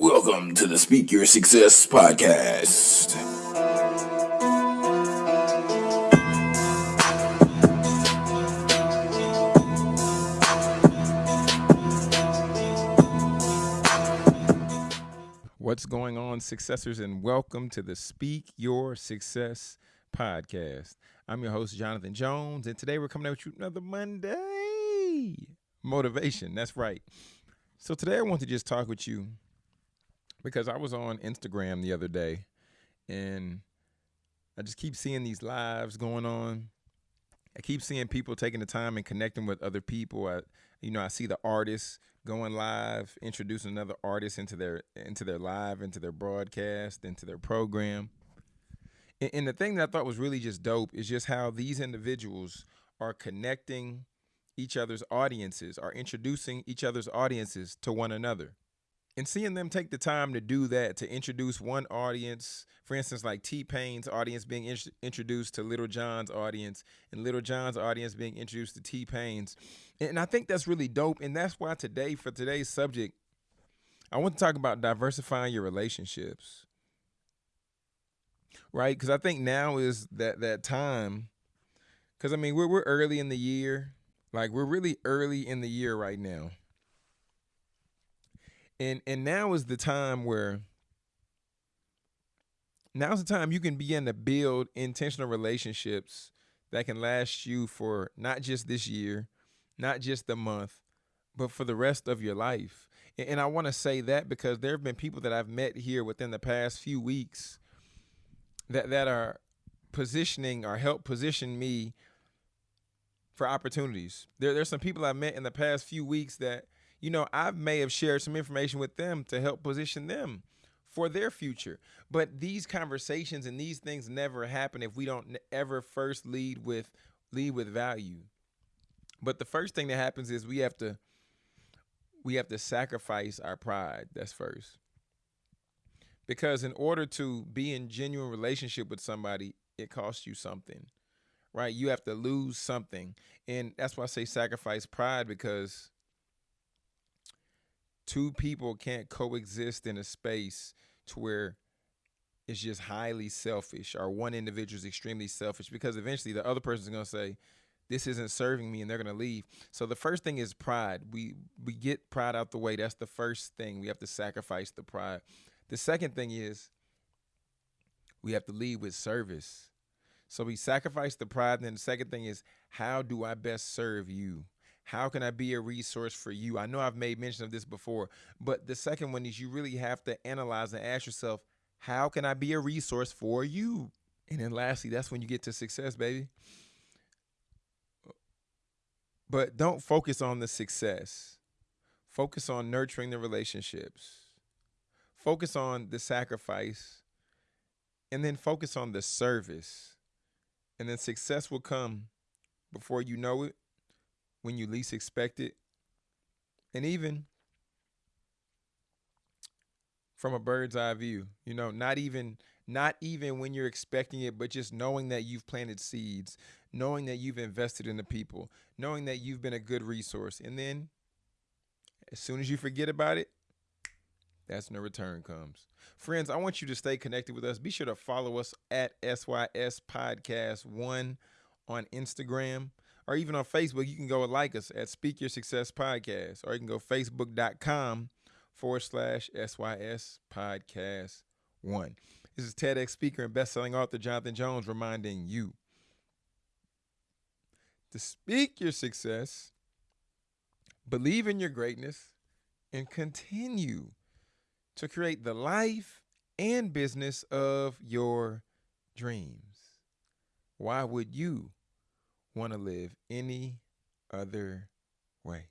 Welcome to the Speak Your Success podcast. What's going on, successors, and welcome to the Speak Your Success podcast. I'm your host, Jonathan Jones, and today we're coming out with you another Monday motivation. That's right. So today I want to just talk with you because I was on Instagram the other day and I just keep seeing these lives going on. I keep seeing people taking the time and connecting with other people. I, you know, I see the artists going live, introducing another artist into their into their live, into their broadcast, into their program. And, and the thing that I thought was really just dope is just how these individuals are connecting each other's audiences, are introducing each other's audiences to one another and seeing them take the time to do that to introduce one audience for instance like t-pain's audience being in- introduced to Lil Jon's audience and Lil Jon's audience being introduced to t-pain's and i think that's really dope and that's why today for today's subject i want to talk about diversifying your relationships. Right? Because i think now is that that time because i mean we're, we're early in the year like we're really early in the year right now and and now is the time where now's the time you can begin to build intentional relationships that can last you for not just this year, not just the month, but for the rest of your life. And, and I want to say that because there have been people that I've met here within the past few weeks that that are positioning or help position me for opportunities. There, there's some people I've met in the past few weeks that you know, I may have shared some information with them to help position them for their future. But these conversations and these things never happen if we don't ever first lead with lead with value. But the first thing that happens is we have to we have to sacrifice our pride. That's first. Because in order to be in genuine relationship with somebody, it costs you something. Right? You have to lose something. And that's why I say sacrifice pride because two people can't coexist in a space to where it's just highly selfish or one individual is extremely selfish because eventually the other person is going to say this isn't serving me and they're going to leave. So the first thing is pride. We we get pride out the way. That's the first thing. We have to sacrifice the pride. The second thing is we have to lead with service. So we sacrifice the pride and then the second thing is how do i best serve you how can I be a resource for you? I know I've made mention of this before, but the second one is you really have to analyze and ask yourself, how can I be a resource for you? And then lastly, that's when you get to success, baby. But don't focus on the success. Focus on nurturing the relationships. Focus on the sacrifice. And then focus on the service. And then success will come before you know it when you least expect it. And even from a bird's eye view, you know, not even not even when you're expecting it, but just knowing that you've planted seeds, knowing that you've invested in the people, knowing that you've been a good resource. And then as soon as you forget about it, that's when the return comes. Friends, I want you to stay connected with us. Be sure to follow us at SYS Podcast 1 on Instagram or even on Facebook, you can go and like us at Speak Your Success Podcast, or you can go facebook.com forward slash SYS Podcast One. This is TEDx speaker and best-selling author Jonathan Jones reminding you to speak your success, believe in your greatness, and continue to create the life and business of your dreams. Why would you want to live any other way.